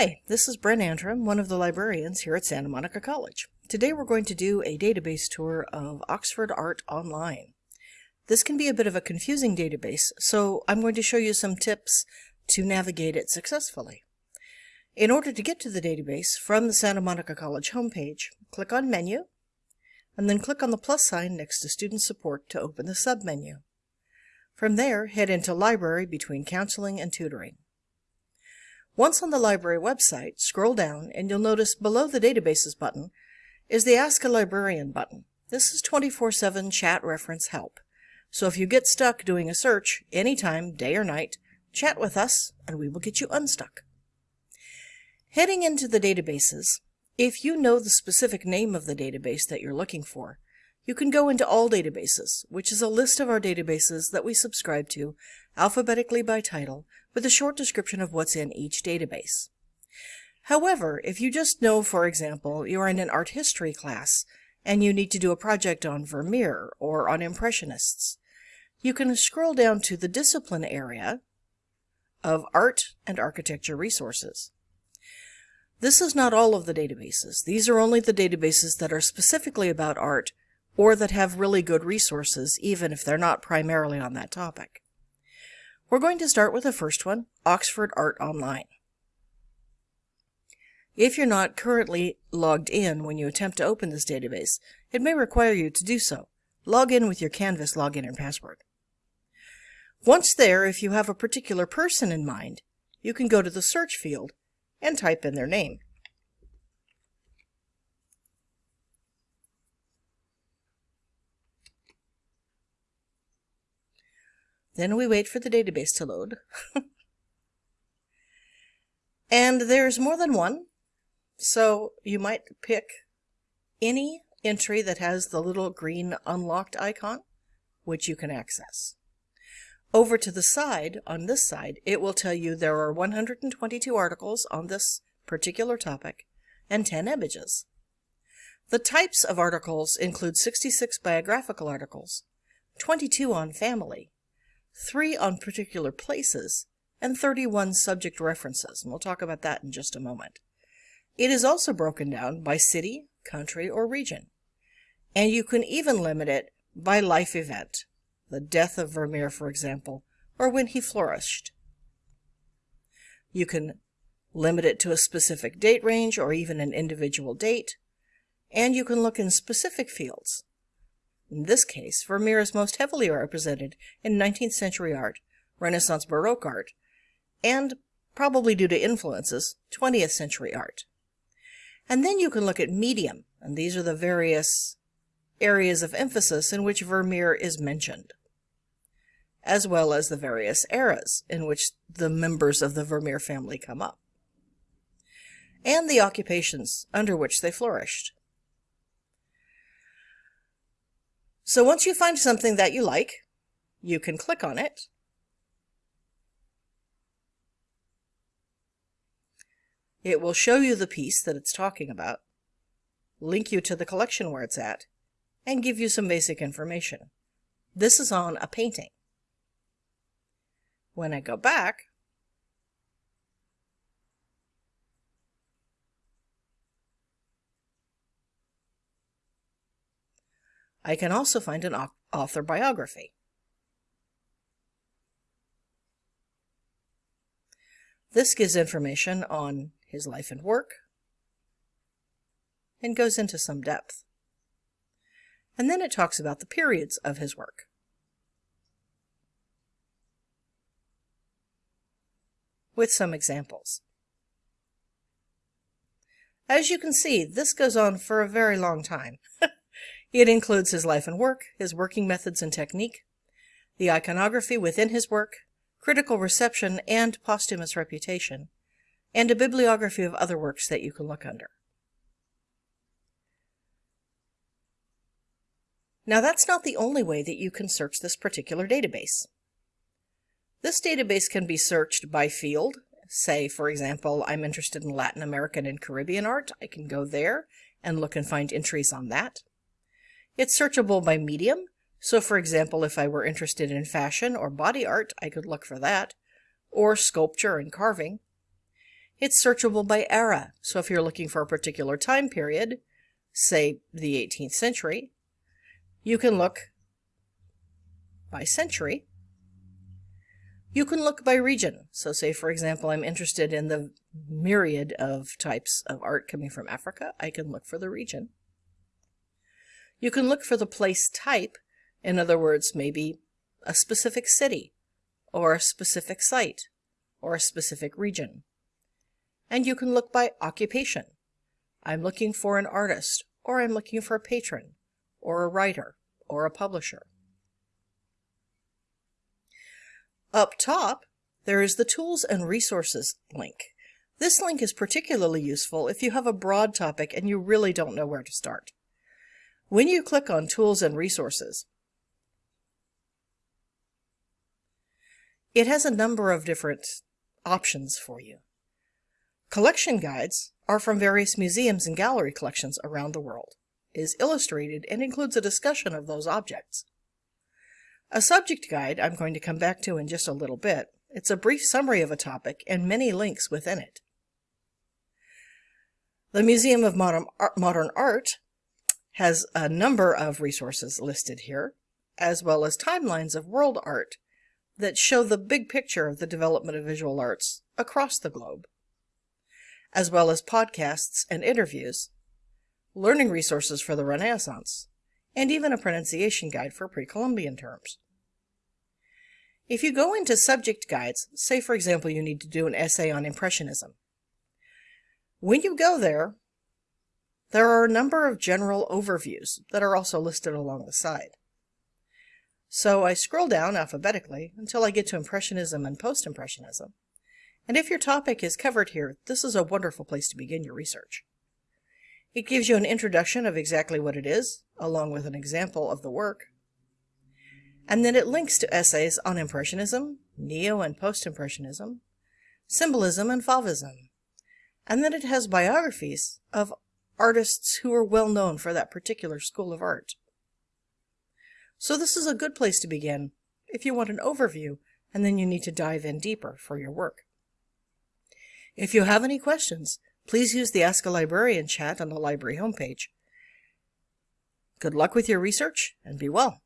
Hi, this is Brent Antrim, one of the librarians here at Santa Monica College. Today we're going to do a database tour of Oxford Art Online. This can be a bit of a confusing database, so I'm going to show you some tips to navigate it successfully. In order to get to the database from the Santa Monica College homepage, click on Menu, and then click on the plus sign next to Student Support to open the submenu. From there, head into Library between Counseling and Tutoring. Once on the library website, scroll down and you'll notice below the Databases button is the Ask a Librarian button. This is 24-7 chat reference help. So if you get stuck doing a search anytime, day or night, chat with us and we will get you unstuck. Heading into the databases, if you know the specific name of the database that you're looking for, you can go into All Databases, which is a list of our databases that we subscribe to, alphabetically by title, with a short description of what's in each database. However, if you just know, for example, you're in an art history class and you need to do a project on Vermeer or on Impressionists, you can scroll down to the discipline area of Art and Architecture Resources. This is not all of the databases. These are only the databases that are specifically about art or that have really good resources, even if they're not primarily on that topic. We're going to start with the first one, Oxford Art Online. If you're not currently logged in when you attempt to open this database, it may require you to do so. Log in with your Canvas login and password. Once there, if you have a particular person in mind, you can go to the search field and type in their name. Then we wait for the database to load. and there's more than one, so you might pick any entry that has the little green unlocked icon, which you can access. Over to the side, on this side, it will tell you there are 122 articles on this particular topic and 10 images. The types of articles include 66 biographical articles, 22 on family, three on particular places, and 31 subject references, and we'll talk about that in just a moment. It is also broken down by city, country, or region. And you can even limit it by life event, the death of Vermeer, for example, or when he flourished. You can limit it to a specific date range or even an individual date, and you can look in specific fields, in this case, Vermeer is most heavily represented in 19th century art, Renaissance Baroque art, and, probably due to influences, 20th century art. And then you can look at medium, and these are the various areas of emphasis in which Vermeer is mentioned, as well as the various eras in which the members of the Vermeer family come up, and the occupations under which they flourished. So once you find something that you like, you can click on it. It will show you the piece that it's talking about, link you to the collection where it's at, and give you some basic information. This is on a painting. When I go back, I can also find an author biography. This gives information on his life and work and goes into some depth. And then it talks about the periods of his work. with some examples. As you can see, this goes on for a very long time. It includes his life and work, his working methods and technique, the iconography within his work, critical reception and posthumous reputation, and a bibliography of other works that you can look under. Now that's not the only way that you can search this particular database. This database can be searched by field. Say, for example, I'm interested in Latin American and Caribbean art. I can go there and look and find entries on that. It's searchable by medium, so for example, if I were interested in fashion or body art, I could look for that, or sculpture and carving. It's searchable by era, so if you're looking for a particular time period, say the 18th century, you can look by century. You can look by region. So say, for example, I'm interested in the myriad of types of art coming from Africa. I can look for the region. You can look for the place type. In other words, maybe a specific city or a specific site or a specific region. And you can look by occupation. I'm looking for an artist or I'm looking for a patron or a writer or a publisher. Up top, there is the Tools and Resources link. This link is particularly useful if you have a broad topic and you really don't know where to start. When you click on Tools and Resources, it has a number of different options for you. Collection guides are from various museums and gallery collections around the world, is illustrated, and includes a discussion of those objects. A subject guide I'm going to come back to in just a little bit. It's a brief summary of a topic and many links within it. The Museum of Modern, Modern Art has a number of resources listed here, as well as timelines of world art that show the big picture of the development of visual arts across the globe as well as podcasts and interviews, learning resources for the Renaissance, and even a pronunciation guide for pre-Columbian terms. If you go into subject guides, say for example you need to do an essay on Impressionism, when you go there, there are a number of general overviews that are also listed along the side. So I scroll down alphabetically until I get to Impressionism and Post-Impressionism, and if your topic is covered here, this is a wonderful place to begin your research. It gives you an introduction of exactly what it is, along with an example of the work. And then it links to essays on Impressionism, Neo and Post-Impressionism, Symbolism and Fauvism. And then it has biographies of artists who are well known for that particular school of art. So this is a good place to begin if you want an overview and then you need to dive in deeper for your work. If you have any questions, please use the Ask a Librarian chat on the library homepage. Good luck with your research and be well.